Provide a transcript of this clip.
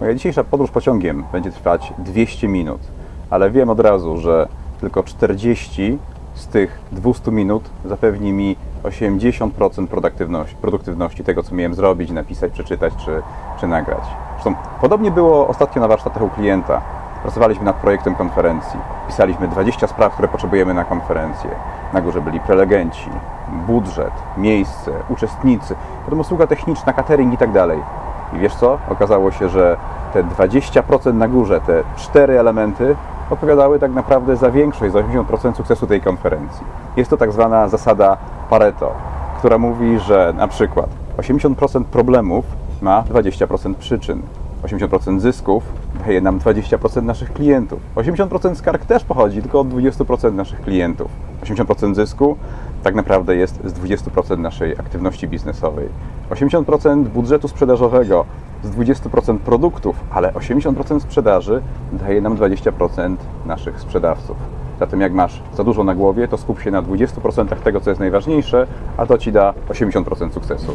Moja dzisiejsza podróż pociągiem będzie trwać 200 minut, ale wiem od razu, że tylko 40 z tych 200 minut zapewni mi 80% produktywności, produktywności tego, co miałem zrobić, napisać, przeczytać czy, czy nagrać. Zresztą podobnie było ostatnio na warsztatach u klienta. Pracowaliśmy nad projektem konferencji. Pisaliśmy 20 spraw, które potrzebujemy na konferencję. Na górze byli prelegenci, budżet, miejsce, uczestnicy, potem usługa techniczna, catering i tak dalej. I wiesz co? Okazało się, że te 20% na górze, te cztery elementy odpowiadały tak naprawdę za większość, za 80% sukcesu tej konferencji. Jest to tak zwana zasada Pareto, która mówi, że na przykład 80% problemów ma 20% przyczyn. 80% zysków daje nam 20% naszych klientów. 80% skarg też pochodzi tylko od 20% naszych klientów. 80% zysku tak naprawdę jest z 20% naszej aktywności biznesowej. 80% budżetu sprzedażowego z 20% produktów, ale 80% sprzedaży daje nam 20% naszych sprzedawców. Zatem jak masz za dużo na głowie, to skup się na 20% tego, co jest najważniejsze, a to Ci da 80% sukcesu.